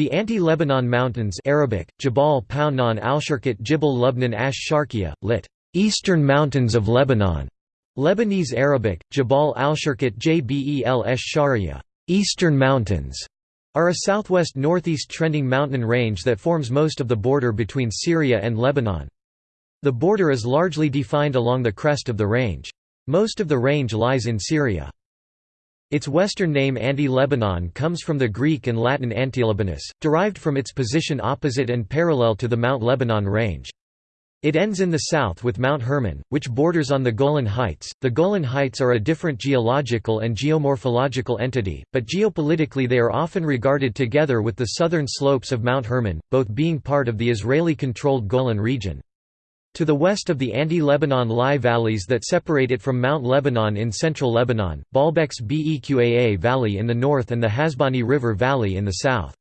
The Anti-Lebanon Mountains Arabic, Jabal Paunan al-Sharqat Jibal Lubnan ash Sharqiya, lit. Eastern Mountains of Lebanon. Lebanese Arabic, Jabal al-Sharqat Jbel esh Sharia, Eastern Mountains, are a southwest-northeast trending mountain range that forms most of the border between Syria and Lebanon. The border is largely defined along the crest of the range. Most of the range lies in Syria. Its western name Anti-Lebanon comes from the Greek and Latin Antilebanus, derived from its position opposite and parallel to the Mount Lebanon range. It ends in the south with Mount Hermon, which borders on the Golan Heights. The Golan Heights are a different geological and geomorphological entity, but geopolitically they are often regarded together with the southern slopes of Mount Hermon, both being part of the Israeli-controlled Golan region. To the west of the Anti-Lebanon Lie valleys that separate it from Mount Lebanon in central Lebanon, Baalbek's Beqaa Valley in the north and the Hasbani River Valley in the south.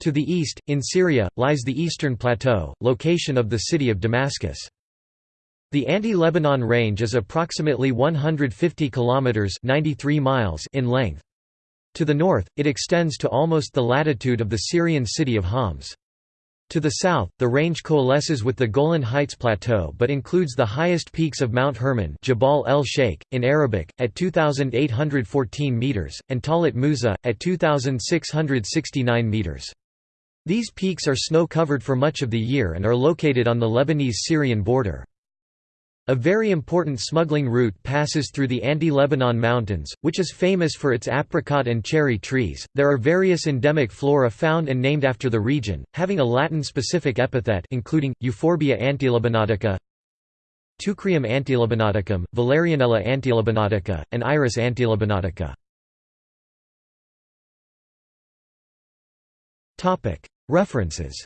To the east, in Syria, lies the Eastern Plateau, location of the city of Damascus. The Anti-Lebanon Range is approximately 150 kilometers (93 miles) in length. To the north, it extends to almost the latitude of the Syrian city of Homs. To the south, the range coalesces with the Golan Heights Plateau but includes the highest peaks of Mount Hermon Jabal el Sheikh, in Arabic, at 2,814 metres, and Talat Musa, at 2,669 metres. These peaks are snow-covered for much of the year and are located on the Lebanese-Syrian border. A very important smuggling route passes through the Anti-Lebanon Mountains, which is famous for its apricot and cherry trees. There are various endemic flora found and named after the region, having a Latin-specific epithet including Euphorbia antilebanotica, Teucrium antilebanoticum, Valerianella antilebanotica, and Iris antilebanotica. References